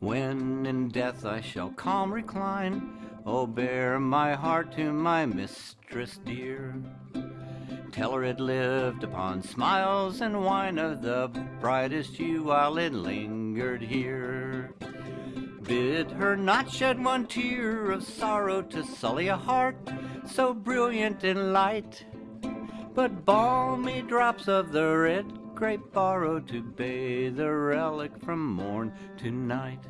When in death I shall calm recline, Oh, bear my heart to my mistress dear. Tell her it lived upon smiles and wine of the brightest hue while it lingered here. Bid her not shed one tear of sorrow to sully a heart so brilliant in light, but balmy drops of the red grape borrow to bathe the relic from morn to night.